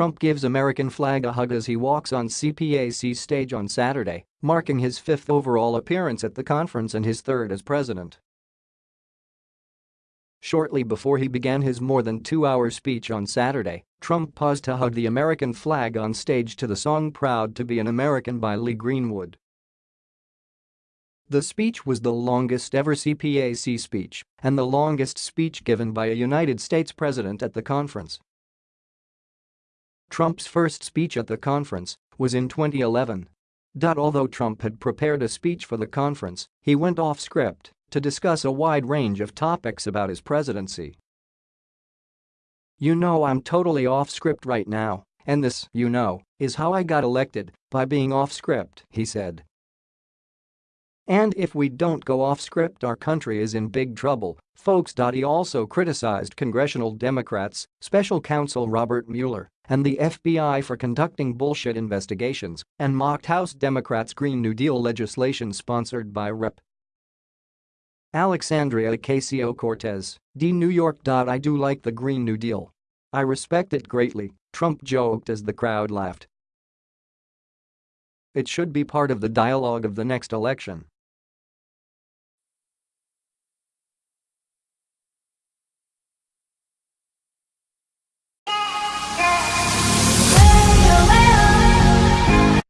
Trump gives American flag a hug as he walks on CPAC stage on Saturday, marking his fifth overall appearance at the conference and his third as president. Shortly before he began his more than two-hour speech on Saturday, Trump paused to hug the American flag on stage to the song Proud to be an American by Lee Greenwood. The speech was the longest ever CPAC speech and the longest speech given by a United States president at the conference. Trump's first speech at the conference was in 2011. Although Trump had prepared a speech for the conference, he went off script to discuss a wide range of topics about his presidency. You know I'm totally off script right now, and this, you know, is how I got elected, by being off script, he said. And if we don't go off script our country is in big trouble, folks. He also criticized congressional Democrats, special counsel Robert Mueller, and the FBI for conducting bullshit investigations and mocked House Democrats' Green New Deal legislation sponsored by Rep. Alexandria Ocasio-Cortez, D. New York. I do like the Green New Deal. I respect it greatly, Trump joked as the crowd laughed. It should be part of the dialogue of the next election.